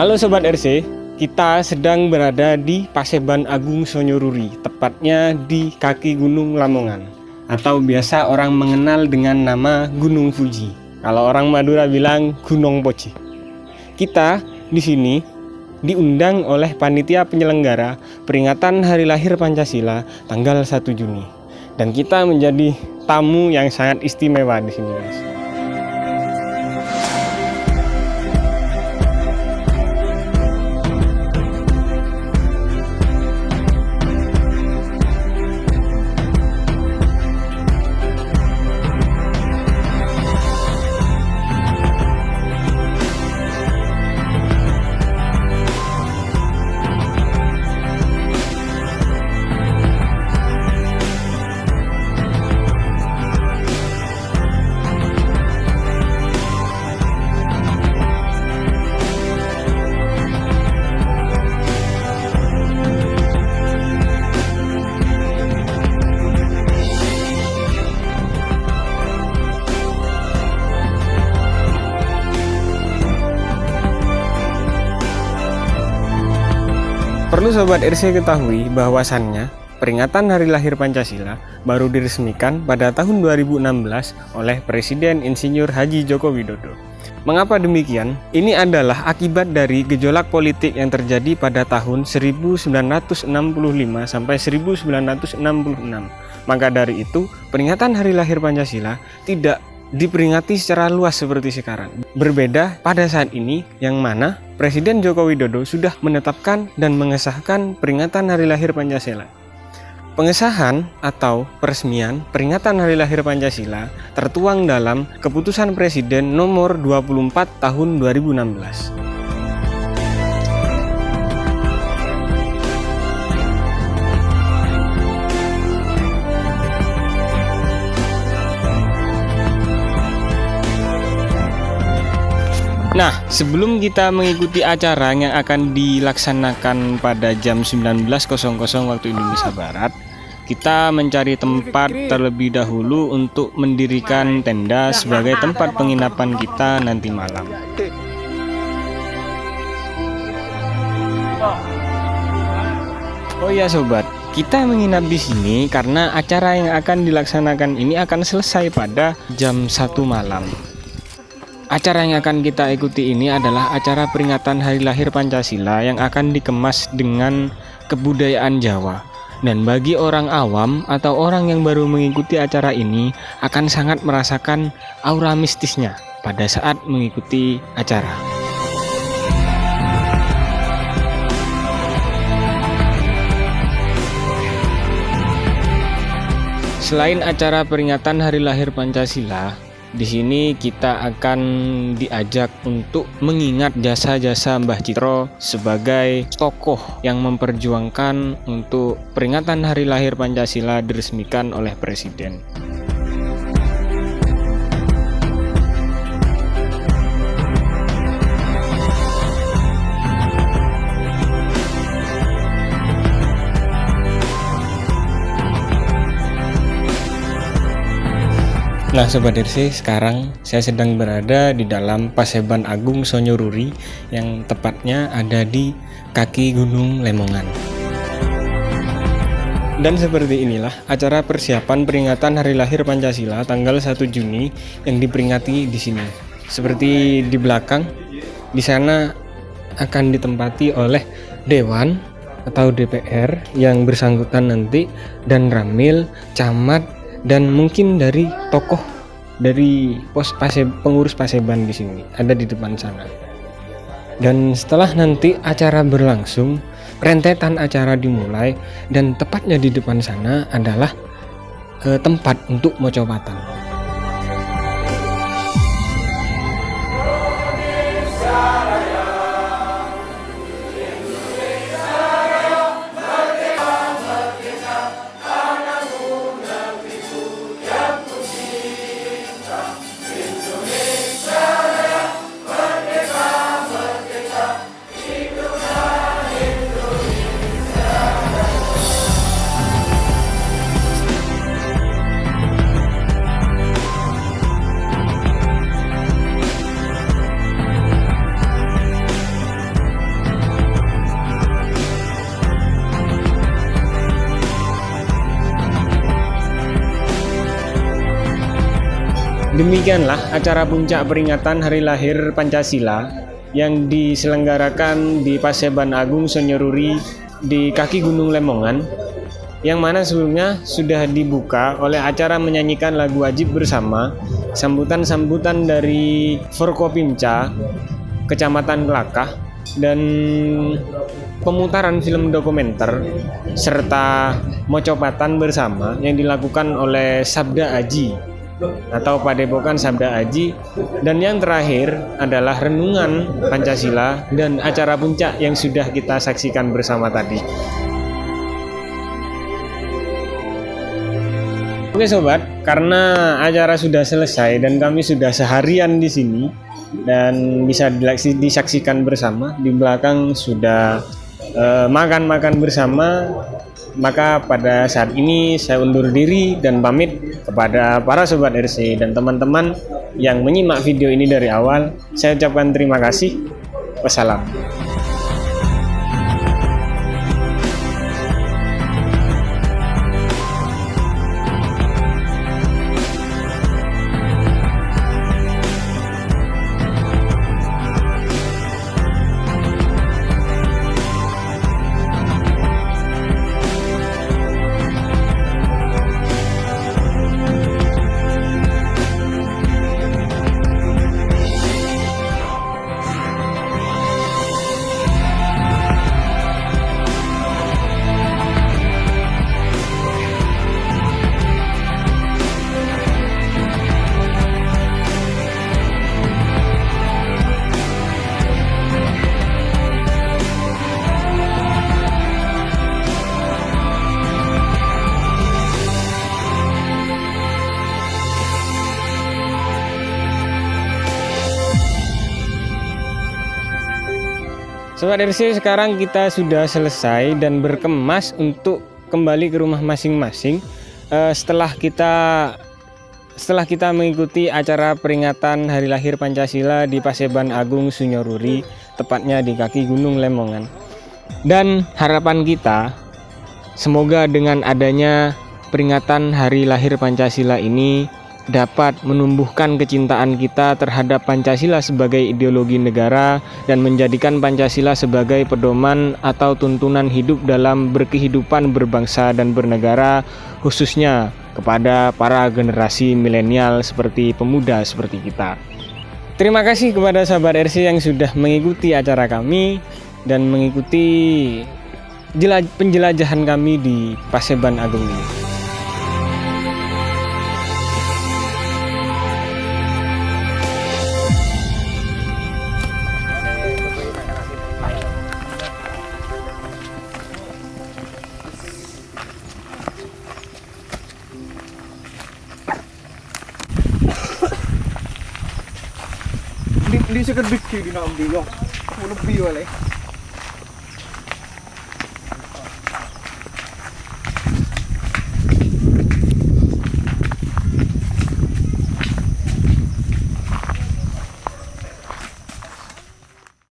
Halo Sobat RC, kita sedang berada di Paseban Agung Sonyoruri, tepatnya di kaki Gunung Lamongan atau biasa orang mengenal dengan nama Gunung Fuji. Kalau orang Madura bilang Gunung Poci. Kita di sini diundang oleh panitia penyelenggara peringatan Hari Lahir Pancasila tanggal 1 Juni. Dan kita menjadi tamu yang sangat istimewa di sini, guys. Perlu Sobat RC ketahui bahwasannya peringatan Hari Lahir Pancasila baru diresmikan pada tahun 2016 oleh Presiden Insinyur Haji Joko Widodo. Mengapa demikian? Ini adalah akibat dari gejolak politik yang terjadi pada tahun 1965 sampai 1966. Maka dari itu, peringatan Hari Lahir Pancasila tidak diperingati secara luas seperti sekarang. Berbeda pada saat ini yang mana Presiden Joko Widodo sudah menetapkan dan mengesahkan peringatan Hari Lahir Pancasila. Pengesahan atau peresmian peringatan Hari Lahir Pancasila tertuang dalam Keputusan Presiden Nomor 24 Tahun 2016. Nah, sebelum kita mengikuti acara yang akan dilaksanakan pada jam 19.00 waktu Indonesia Barat, kita mencari tempat terlebih dahulu untuk mendirikan tenda sebagai tempat penginapan kita nanti malam. Oh ya sobat, kita menginap di sini karena acara yang akan dilaksanakan ini akan selesai pada jam 1 malam. Acara yang akan kita ikuti ini adalah acara peringatan Hari Lahir Pancasila yang akan dikemas dengan kebudayaan Jawa. Dan bagi orang awam atau orang yang baru mengikuti acara ini akan sangat merasakan aura mistisnya pada saat mengikuti acara. Selain acara peringatan Hari Lahir Pancasila, di sini kita akan diajak untuk mengingat jasa-jasa Mbah Citro sebagai tokoh yang memperjuangkan untuk peringatan hari lahir Pancasila diresmikan oleh Presiden. Nah Sobat RC, sekarang saya sedang berada di dalam Paseban Agung Sonyoruri yang tepatnya ada di kaki Gunung Lemongan. Dan seperti inilah acara persiapan peringatan Hari Lahir Pancasila tanggal 1 Juni yang diperingati di sini. Seperti di belakang, di sana akan ditempati oleh Dewan atau DPR yang bersangkutan nanti dan Ramil, Camat, dan mungkin dari tokoh dari pos pase, pengurus paseban di sini ada di depan sana. Dan setelah nanti acara berlangsung rentetan acara dimulai dan tepatnya di depan sana adalah eh, tempat untuk mocopatan Demikianlah acara puncak peringatan hari lahir Pancasila yang diselenggarakan di Paseban Agung Sonyoruri di kaki Gunung Lemongan yang mana sebelumnya sudah dibuka oleh acara menyanyikan lagu wajib bersama sambutan-sambutan dari Forkopimca Kecamatan Kelakah dan pemutaran film dokumenter serta mocopatan bersama yang dilakukan oleh Sabda Aji atau Padepokan Sabda Aji dan yang terakhir adalah renungan Pancasila dan acara puncak yang sudah kita saksikan bersama tadi. Oke sobat, karena acara sudah selesai dan kami sudah seharian di sini dan bisa disaksikan bersama di belakang sudah eh, makan-makan eh, bersama maka pada saat ini saya undur diri dan pamit kepada para sobat RC dan teman-teman yang menyimak video ini dari awal. Saya ucapkan terima kasih. Wassalam Sobat RC sekarang kita sudah selesai dan berkemas untuk kembali ke rumah masing-masing. Uh, setelah kita setelah kita mengikuti acara peringatan Hari Lahir Pancasila di Paseban Agung Sunyoruri tepatnya di kaki Gunung Lemongan. Dan harapan kita semoga dengan adanya peringatan Hari Lahir Pancasila ini dapat menumbuhkan kecintaan kita terhadap Pancasila sebagai ideologi negara dan menjadikan Pancasila sebagai pedoman atau tuntunan hidup dalam berkehidupan berbangsa dan bernegara khususnya kepada para generasi milenial seperti pemuda seperti kita. Terima kasih kepada sahabat RC yang sudah mengikuti acara kami dan mengikuti penjelajahan kami di Paseban Agung ini. ವಿ ಸಿಗದ್ ಬಿಕ್ಕಿ ನಾವು ಬಿಯೋ ಉಳು ಬಿಯೋ ಅಲ್ಲೇ